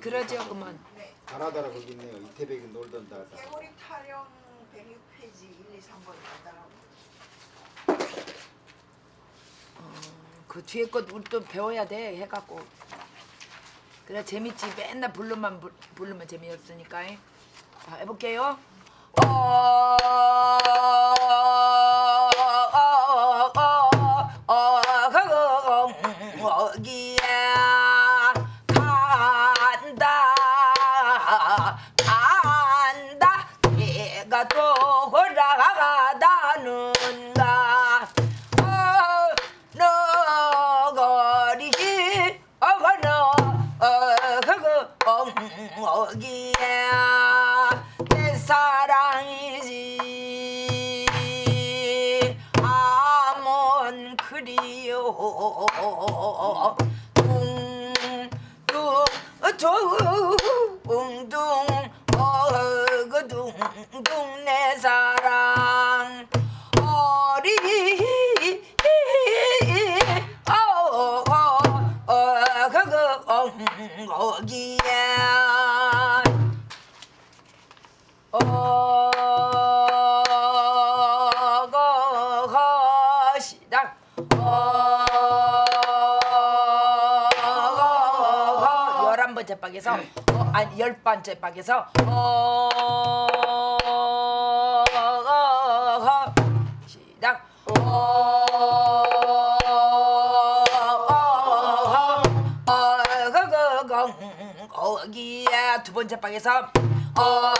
그러죠 그만. 가나다라 거기 있네요. 이태백이 놀던 다. 개구리 타령 106페이지 1, 2, 3번 나다라고. 그 뒤에 것 우리 또 배워야 돼 해갖고. 그래 재밌지 맨날 부르면 부- 부르면 재미없으니까. 자 해볼게요. 어 어기야 내 사랑이지. 아몬 그리요. 둥둥 둥둥 어그둥둥 내 사랑. 어리 어어 그거 어기야 박에서 어, 아니 열 번째 박에서 어거 시작 어거거거 어기야 두 번째 방에서 어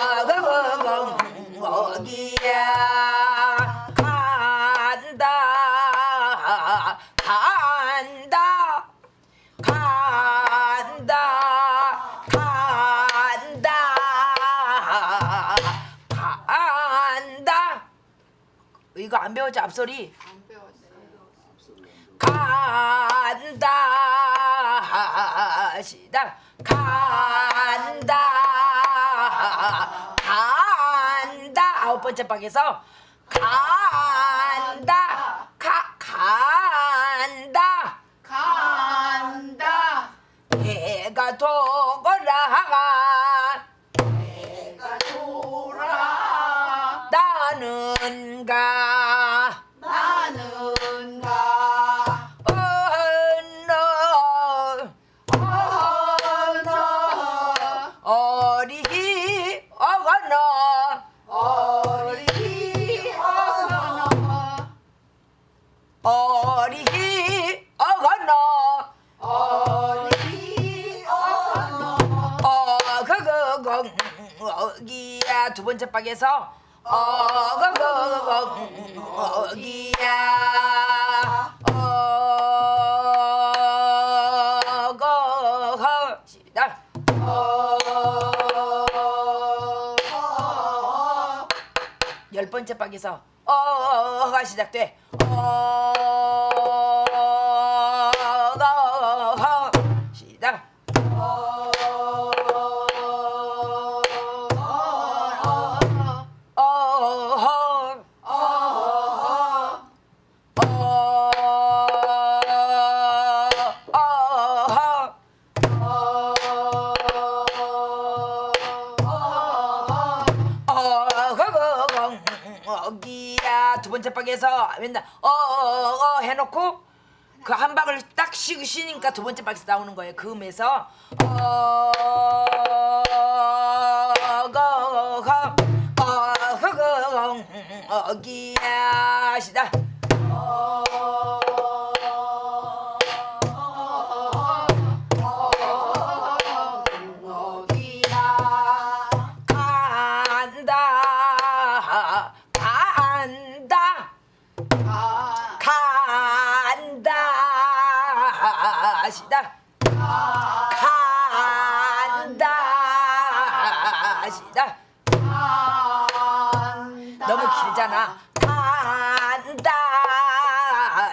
배웠지 앞소리? 간다 시작 간다 간다. 아홉 번째 방에서 간다 가간 어그그거 어기야 어거 시작 열 번째 방에서 어가 시작돼 어가 시작 어 방에서 맨날 어어 해놓고 그 한 방을 딱 쉬고 쉬니까 두 번째 방에서 나오는 거예요. 그 음에서 어거거 어허거 어기야 시다 간다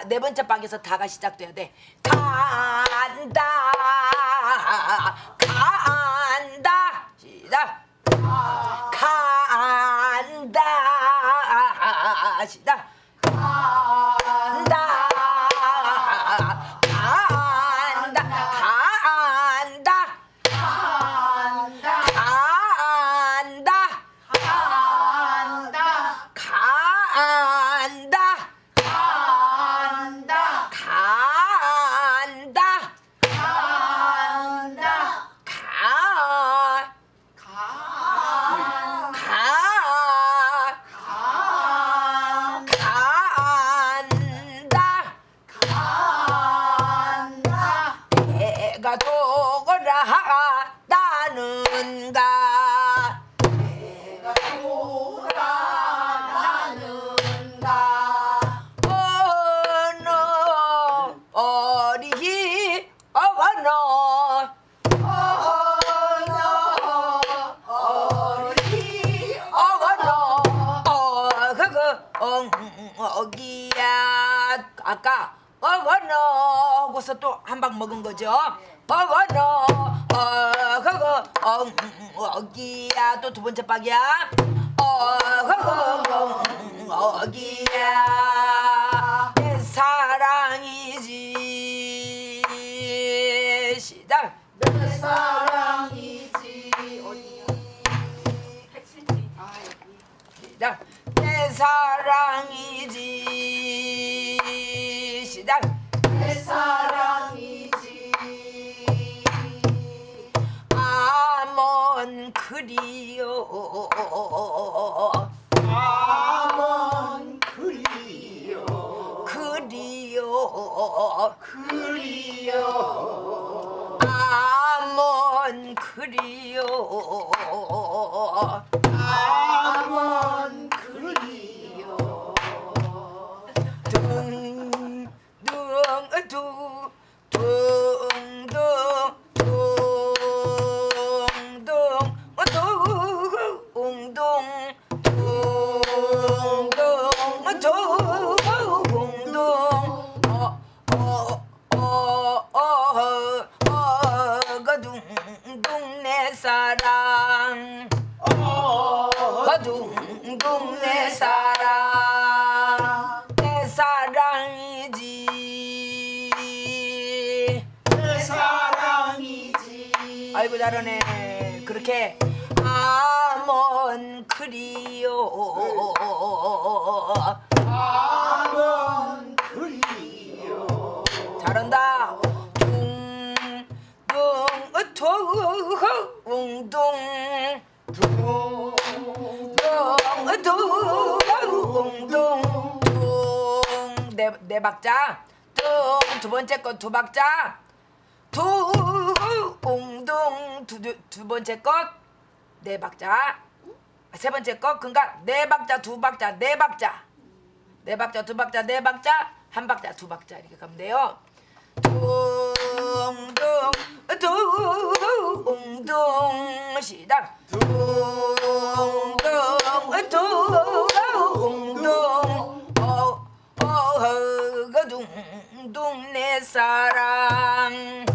네 번째 방에서 다가 시작돼야 돼. 간다 간다. 시작. 간다 시작 내가 도구라 하다는가? 내가 돌아나는가? 어느 어리 어느 어기야. 아까 어거너 하고서 또 한 방 먹은 거죠? 어거너 어 그거 어, 음, 어기야. 또 두 번째 박이야. 어 그거 음, 어기야. 내 사랑이지. 시작. 내 사랑 그 잘하네. 그렇게 아몬 그리요. 아먼 그리요. 잘한다. 둥둥 어퉁둥. 둥둥둥둥. 네 박자. 둥 두 번째 거 두 박자 둥둥 두, 두, 두 번째 것네 박자. 세 번째 것 그러니까 네 박자 두 박자 네 박자. 네 박자 두 박자 네 박자. 한 박자 두 박자 이렇게 가면 돼요. 둥둥 둥둥 시작. 둥둥 둥둥 어어거둥둥 내 사랑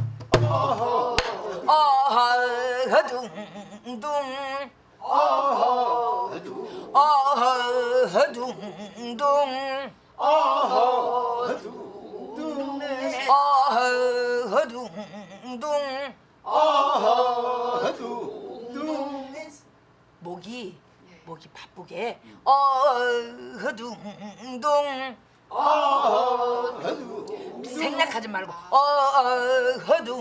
어허두 어허둥둥 어허두 내 어허둥둥 어허두 목이 목이 바쁘게. 어허둥둥. 어허두 생략하지 말고. 어허둥둥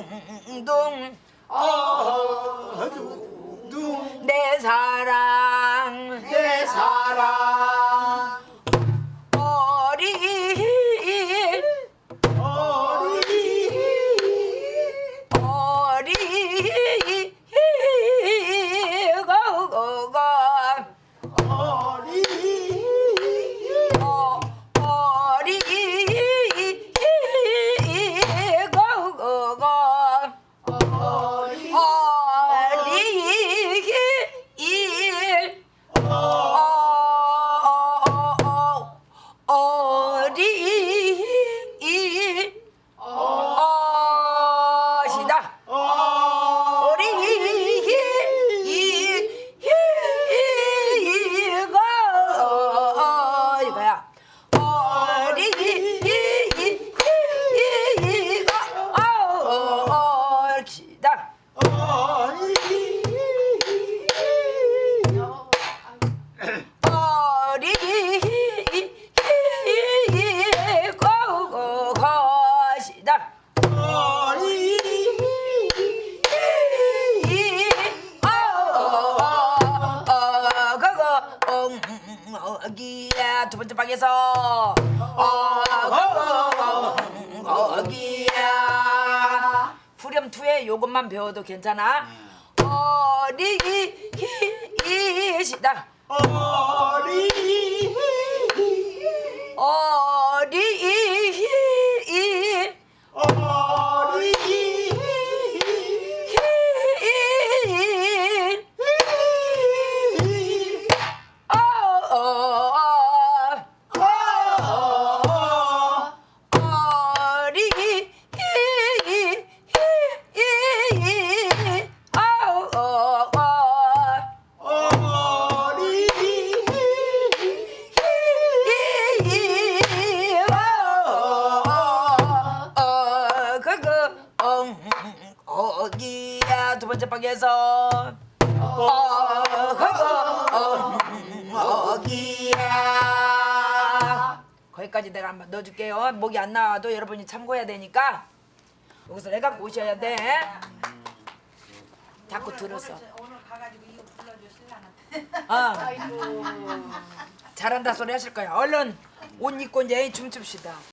어허두 내 사랑. 내 사랑 후렴 투에 요것만 배워도 괜찮아? 어리시다 어리 어리 어 번째 박에서 어 그거 어기야 거기까지 내가 한번 넣어줄게요 목이 안 나와도 여러분이 참고해야 되니까 여기서 내가 오셔야 돼 자꾸 신랑한테. 어. 잘한다 소리 하실 거야 얼른 옷 입고 이제 춤춥시다